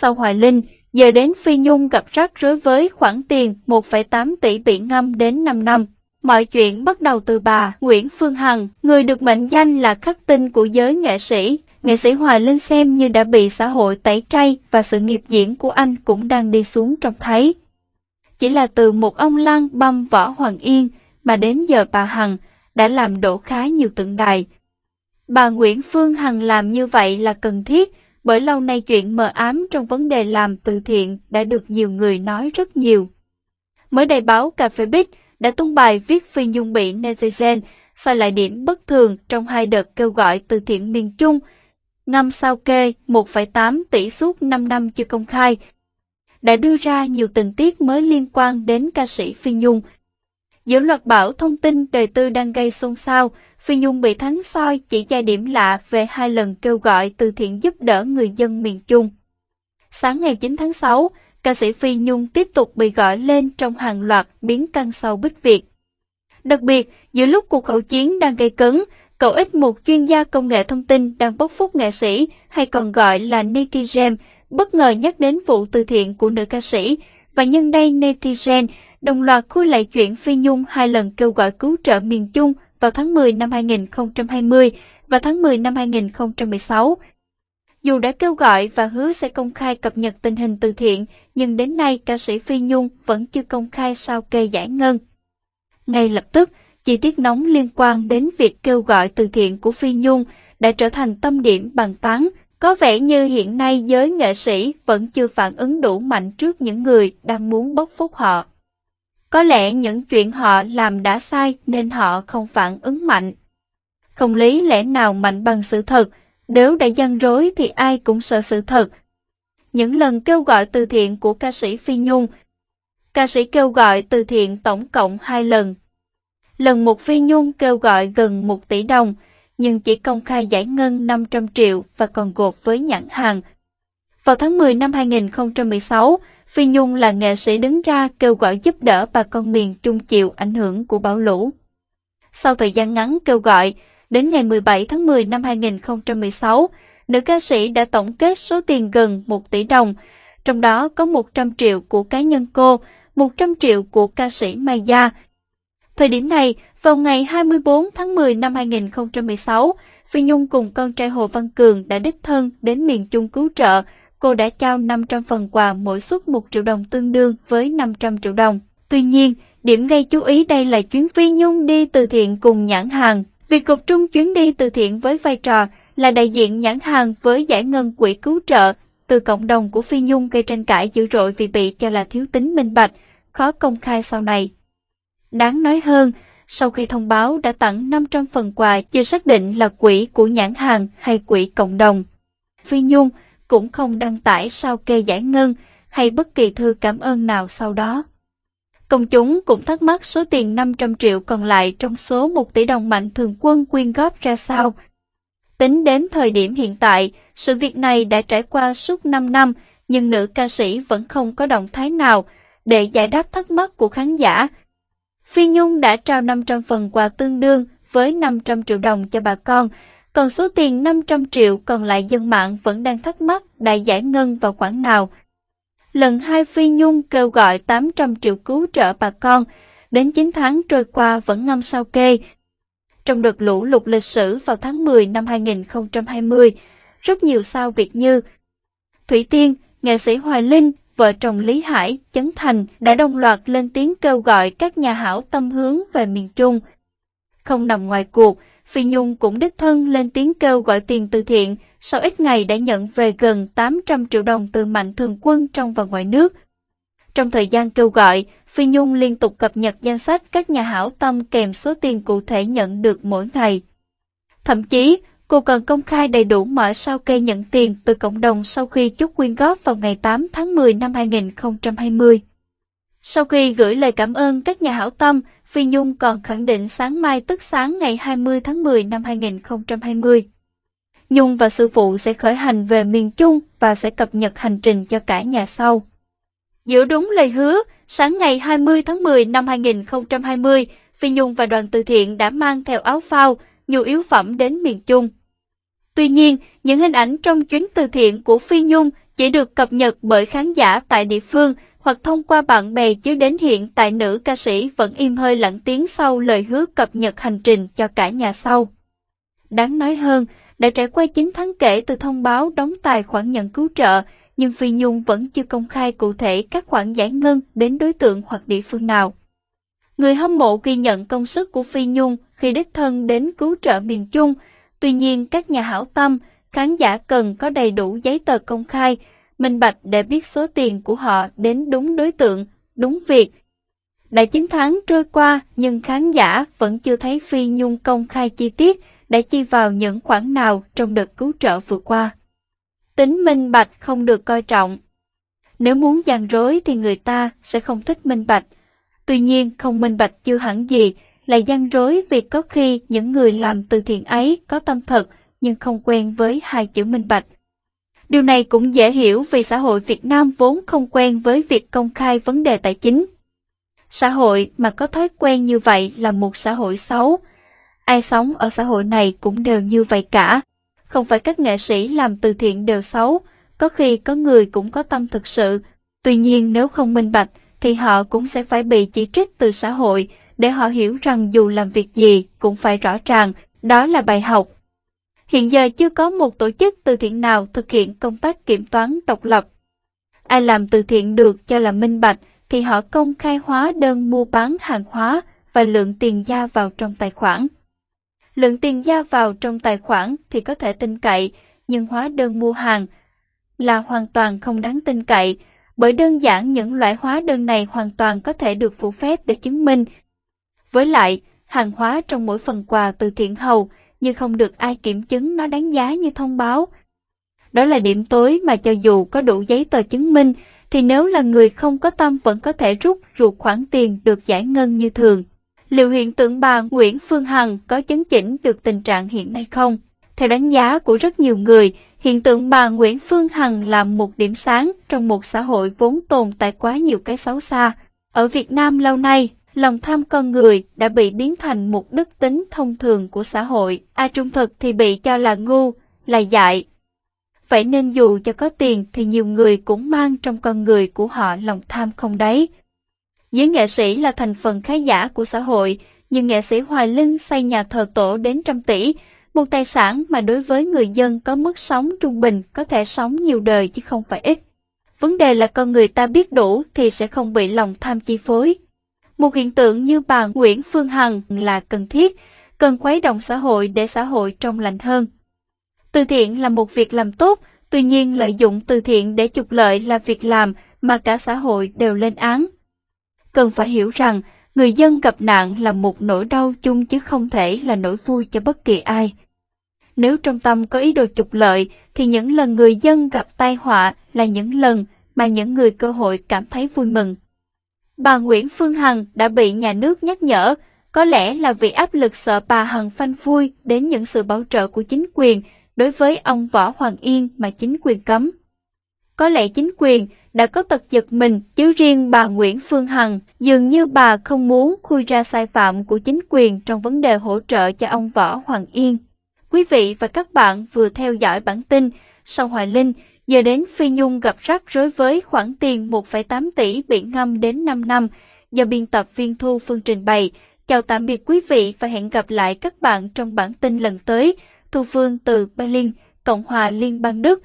sau Hoài Linh, giờ đến Phi Nhung gặp rắc rối với khoản tiền 1,8 tỷ bị ngâm đến 5 năm. Mọi chuyện bắt đầu từ bà Nguyễn Phương Hằng, người được mệnh danh là khắc tinh của giới nghệ sĩ. Nghệ sĩ Hoài Linh xem như đã bị xã hội tẩy chay và sự nghiệp diễn của anh cũng đang đi xuống trông thấy. Chỉ là từ một ông lăng băm võ Hoàng Yên mà đến giờ bà Hằng đã làm đổ khá nhiều tượng đài. Bà Nguyễn Phương Hằng làm như vậy là cần thiết bởi lâu nay chuyện mờ ám trong vấn đề làm từ thiện đã được nhiều người nói rất nhiều. Mới đây báo Cà Phê Bích đã tung bài viết Phi Nhung bị netizen soi lại điểm bất thường trong hai đợt kêu gọi từ thiện miền Trung. Ngâm sao kê 1,8 tỷ suốt 5 năm chưa công khai, đã đưa ra nhiều tình tiết mới liên quan đến ca sĩ Phi Nhung. Giữa loạt bảo thông tin đời tư đang gây xôn xao, Phi Nhung bị thắng soi chỉ ra điểm lạ về hai lần kêu gọi từ thiện giúp đỡ người dân miền Trung. Sáng ngày 9 tháng 6, ca sĩ Phi Nhung tiếp tục bị gọi lên trong hàng loạt biến căn sau bích Việt. Đặc biệt, giữa lúc cuộc khẩu chiến đang gây cấn, cậu ít một chuyên gia công nghệ thông tin đang bốc phúc nghệ sĩ hay còn gọi là Netizen bất ngờ nhắc đến vụ từ thiện của nữ ca sĩ và nhân đây Netizen đồng loạt khui lại chuyện Phi Nhung hai lần kêu gọi cứu trợ miền Trung vào tháng 10 năm 2020 và tháng 10 năm 2016. Dù đã kêu gọi và hứa sẽ công khai cập nhật tình hình từ thiện, nhưng đến nay ca sĩ Phi Nhung vẫn chưa công khai sao kê giải ngân. Ngay lập tức, chi tiết nóng liên quan đến việc kêu gọi từ thiện của Phi Nhung đã trở thành tâm điểm bàn tán. Có vẻ như hiện nay giới nghệ sĩ vẫn chưa phản ứng đủ mạnh trước những người đang muốn bóc phốt họ. Có lẽ những chuyện họ làm đã sai nên họ không phản ứng mạnh. Không lý lẽ nào mạnh bằng sự thật, nếu đã gian rối thì ai cũng sợ sự thật. Những lần kêu gọi từ thiện của ca sĩ Phi Nhung, ca sĩ kêu gọi từ thiện tổng cộng hai lần. Lần một Phi Nhung kêu gọi gần 1 tỷ đồng, nhưng chỉ công khai giải ngân 500 triệu và còn gột với nhãn hàng. Vào tháng 10 năm 2016, Phi Nhung là nghệ sĩ đứng ra kêu gọi giúp đỡ bà con miền Trung chịu ảnh hưởng của bão lũ. Sau thời gian ngắn kêu gọi, đến ngày 17 tháng 10 năm 2016, nữ ca sĩ đã tổng kết số tiền gần 1 tỷ đồng, trong đó có 100 triệu của cá nhân cô, 100 triệu của ca sĩ Mai Gia. Thời điểm này, vào ngày 24 tháng 10 năm 2016, Phi Nhung cùng con trai Hồ Văn Cường đã đích thân đến miền Trung cứu trợ, cô đã trao 500 phần quà mỗi suất 1 triệu đồng tương đương với 500 triệu đồng. Tuy nhiên, điểm gây chú ý đây là chuyến Phi Nhung đi từ thiện cùng nhãn hàng. Việc cục trung chuyến đi từ thiện với vai trò là đại diện nhãn hàng với giải ngân quỹ cứu trợ từ cộng đồng của Phi Nhung gây tranh cãi dữ dội vì bị cho là thiếu tính minh bạch, khó công khai sau này. Đáng nói hơn, sau khi thông báo đã tặng 500 phần quà chưa xác định là quỹ của nhãn hàng hay quỹ cộng đồng. Phi Nhung cũng không đăng tải sao kê giải ngân hay bất kỳ thư cảm ơn nào sau đó. Công chúng cũng thắc mắc số tiền 500 triệu còn lại trong số 1 tỷ đồng mạnh thường quân quyên góp ra sao. Tính đến thời điểm hiện tại, sự việc này đã trải qua suốt 5 năm, nhưng nữ ca sĩ vẫn không có động thái nào để giải đáp thắc mắc của khán giả. Phi Nhung đã trao 500 phần quà tương đương với 500 triệu đồng cho bà con, còn số tiền 500 triệu còn lại dân mạng vẫn đang thắc mắc đã giải ngân vào khoản nào. Lần hai Phi Nhung kêu gọi 800 triệu cứu trợ bà con, đến 9 tháng trôi qua vẫn ngâm sao kê. Trong đợt lũ lụt lịch sử vào tháng 10 năm 2020, rất nhiều sao Việt như Thủy Tiên, nghệ sĩ Hoài Linh, vợ chồng Lý Hải, Chấn Thành đã đồng loạt lên tiếng kêu gọi các nhà hảo tâm hướng về miền Trung. Không nằm ngoài cuộc, Phi Nhung cũng đích thân lên tiếng kêu gọi tiền từ thiện, sau ít ngày đã nhận về gần 800 triệu đồng từ mạnh thường quân trong và ngoài nước. Trong thời gian kêu gọi, Phi Nhung liên tục cập nhật danh sách các nhà hảo tâm kèm số tiền cụ thể nhận được mỗi ngày. Thậm chí, cô còn công khai đầy đủ mọi sao kê nhận tiền từ cộng đồng sau khi chúc quyên góp vào ngày 8 tháng 10 năm 2020. Sau khi gửi lời cảm ơn các nhà hảo tâm, Phi Nhung còn khẳng định sáng mai tức sáng ngày 20 tháng 10 năm 2020. Nhung và sư phụ sẽ khởi hành về miền Trung và sẽ cập nhật hành trình cho cả nhà sau. Giữ đúng lời hứa, sáng ngày 20 tháng 10 năm 2020, Phi Nhung và đoàn từ thiện đã mang theo áo phao, nhu yếu phẩm đến miền Trung. Tuy nhiên, những hình ảnh trong chuyến từ thiện của Phi Nhung chỉ được cập nhật bởi khán giả tại địa phương hoặc thông qua bạn bè chứ đến hiện tại nữ ca sĩ vẫn im hơi lặng tiếng sau lời hứa cập nhật hành trình cho cả nhà sau. Đáng nói hơn, đã trải qua 9 tháng kể từ thông báo đóng tài khoản nhận cứu trợ, nhưng Phi Nhung vẫn chưa công khai cụ thể các khoản giải ngân đến đối tượng hoặc địa phương nào. Người hâm mộ ghi nhận công sức của Phi Nhung khi đích thân đến cứu trợ miền Trung, tuy nhiên các nhà hảo tâm, khán giả cần có đầy đủ giấy tờ công khai, minh bạch để biết số tiền của họ đến đúng đối tượng, đúng việc. Đã 9 tháng trôi qua nhưng khán giả vẫn chưa thấy Phi Nhung công khai chi tiết đã chi vào những khoản nào trong đợt cứu trợ vừa qua. Tính minh bạch không được coi trọng. Nếu muốn gian rối thì người ta sẽ không thích minh bạch. Tuy nhiên không minh bạch chưa hẳn gì là gian rối vì có khi những người làm từ thiện ấy có tâm thật nhưng không quen với hai chữ minh bạch. Điều này cũng dễ hiểu vì xã hội Việt Nam vốn không quen với việc công khai vấn đề tài chính. Xã hội mà có thói quen như vậy là một xã hội xấu. Ai sống ở xã hội này cũng đều như vậy cả. Không phải các nghệ sĩ làm từ thiện đều xấu, có khi có người cũng có tâm thực sự. Tuy nhiên nếu không minh bạch, thì họ cũng sẽ phải bị chỉ trích từ xã hội, để họ hiểu rằng dù làm việc gì cũng phải rõ ràng, đó là bài học Hiện giờ chưa có một tổ chức từ thiện nào thực hiện công tác kiểm toán độc lập. Ai làm từ thiện được cho là minh bạch thì họ công khai hóa đơn mua bán hàng hóa và lượng tiền gia vào trong tài khoản. Lượng tiền gia vào trong tài khoản thì có thể tin cậy, nhưng hóa đơn mua hàng là hoàn toàn không đáng tin cậy, bởi đơn giản những loại hóa đơn này hoàn toàn có thể được phủ phép để chứng minh. Với lại, hàng hóa trong mỗi phần quà từ thiện hầu nhưng không được ai kiểm chứng nó đáng giá như thông báo. Đó là điểm tối mà cho dù có đủ giấy tờ chứng minh, thì nếu là người không có tâm vẫn có thể rút ruột khoản tiền được giải ngân như thường. Liệu hiện tượng bà Nguyễn Phương Hằng có chấn chỉnh được tình trạng hiện nay không? Theo đánh giá của rất nhiều người, hiện tượng bà Nguyễn Phương Hằng là một điểm sáng trong một xã hội vốn tồn tại quá nhiều cái xấu xa. Ở Việt Nam lâu nay, lòng tham con người đã bị biến thành một đức tính thông thường của xã hội. Ai trung thực thì bị cho là ngu, là dại. Vậy nên dù cho có tiền thì nhiều người cũng mang trong con người của họ lòng tham không đấy. Giới nghệ sĩ là thành phần khá giả của xã hội, nhưng nghệ sĩ Hoài Linh xây nhà thờ tổ đến trăm tỷ, một tài sản mà đối với người dân có mức sống trung bình có thể sống nhiều đời chứ không phải ít. Vấn đề là con người ta biết đủ thì sẽ không bị lòng tham chi phối. Một hiện tượng như bà Nguyễn Phương Hằng là cần thiết, cần khuấy động xã hội để xã hội trong lành hơn. Từ thiện là một việc làm tốt, tuy nhiên lợi dụng từ thiện để trục lợi là việc làm mà cả xã hội đều lên án. Cần phải hiểu rằng, người dân gặp nạn là một nỗi đau chung chứ không thể là nỗi vui cho bất kỳ ai. Nếu trong tâm có ý đồ trục lợi, thì những lần người dân gặp tai họa là những lần mà những người cơ hội cảm thấy vui mừng. Bà Nguyễn Phương Hằng đã bị nhà nước nhắc nhở, có lẽ là vì áp lực sợ bà Hằng phanh phui đến những sự bảo trợ của chính quyền đối với ông Võ Hoàng Yên mà chính quyền cấm. Có lẽ chính quyền đã có tật giật mình, chứ riêng bà Nguyễn Phương Hằng dường như bà không muốn khui ra sai phạm của chính quyền trong vấn đề hỗ trợ cho ông Võ Hoàng Yên. Quý vị và các bạn vừa theo dõi bản tin sau Hoài Linh Giờ đến Phi Nhung gặp rắc rối với khoản tiền 1,8 tỷ bị ngâm đến 5 năm, do biên tập viên Thu Phương trình bày. Chào tạm biệt quý vị và hẹn gặp lại các bạn trong bản tin lần tới. Thu Phương từ Berlin, Cộng hòa Liên bang Đức.